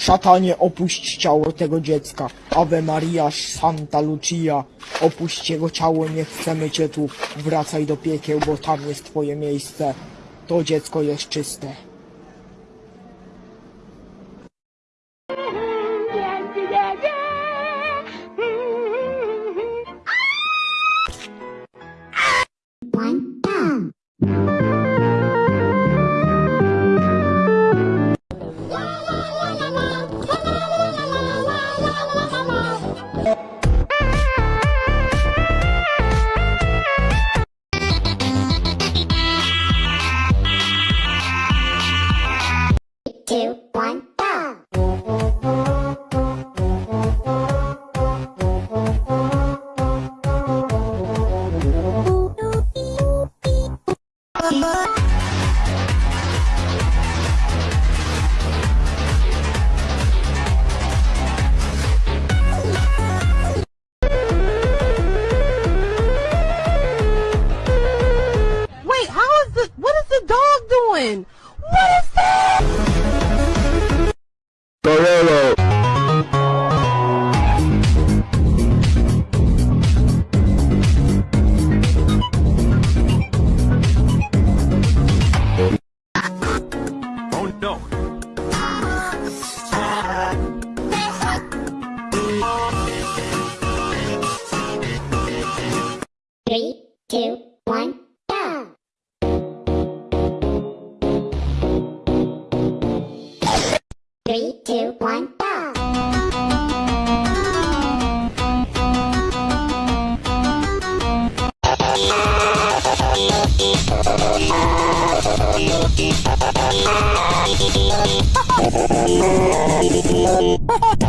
Szatanie, opuść ciało tego dziecka. Ave Maria, Santa Lucia. Opuść jego ciało, nie chcemy cię tu. Wracaj do piekieł, bo tam jest twoje miejsce. To dziecko jest czyste. Two, one, go. Three, two, one, go.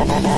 Ah!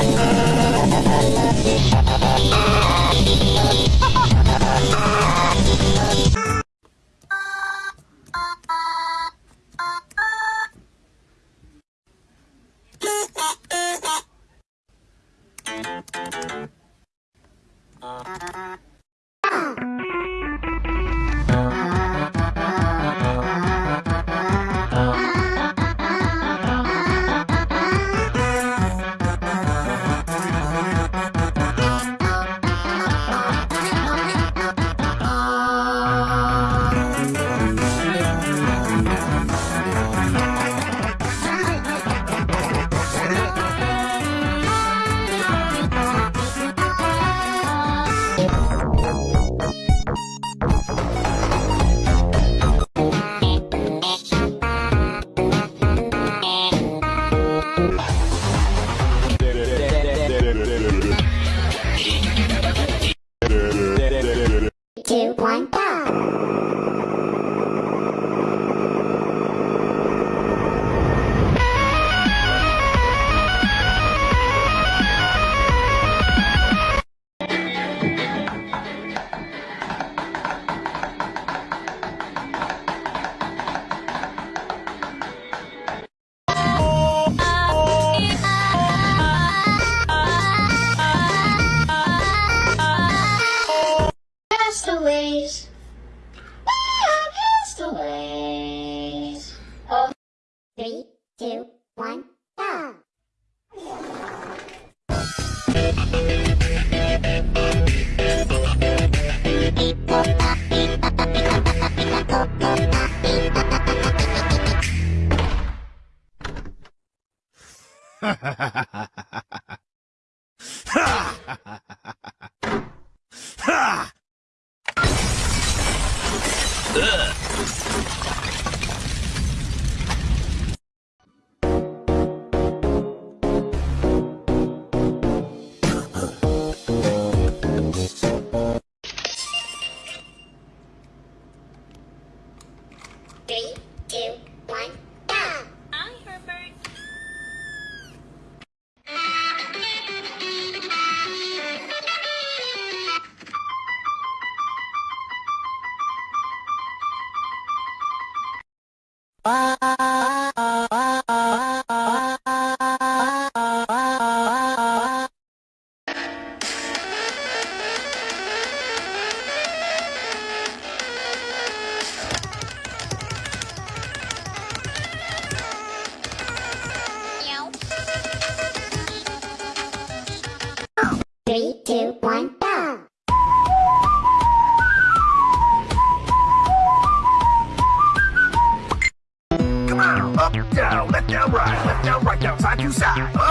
Up, down, left, down, right, left, down, right, down, side to side. Up.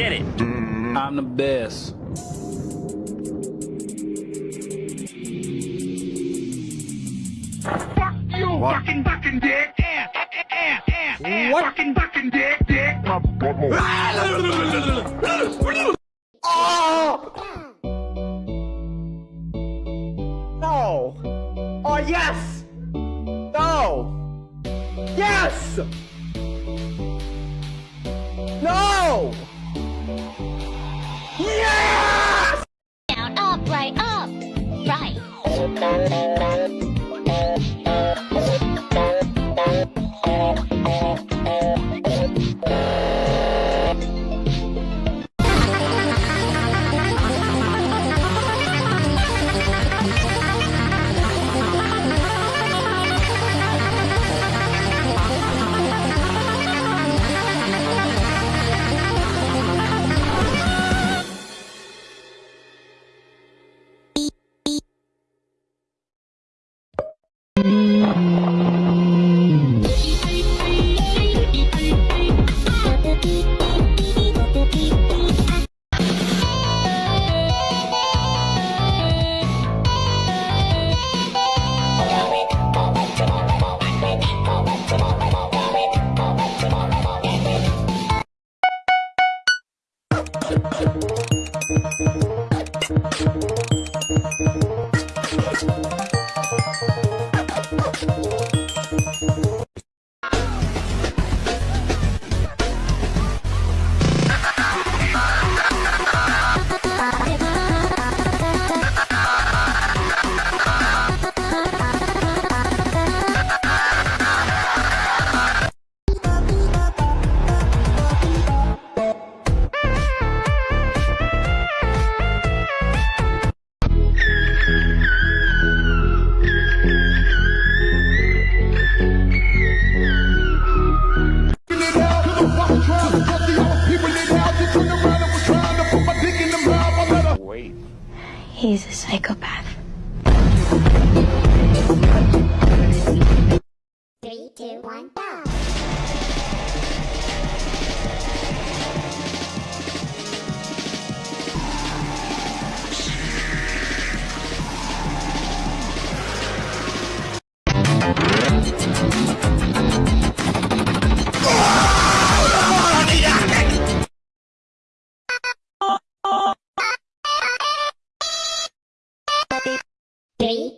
did it. I'm the best. Fuck you, what? fucking fucking dick. What? Oh! No! Oh, yes! No! Yes! No!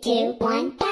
two, one, go!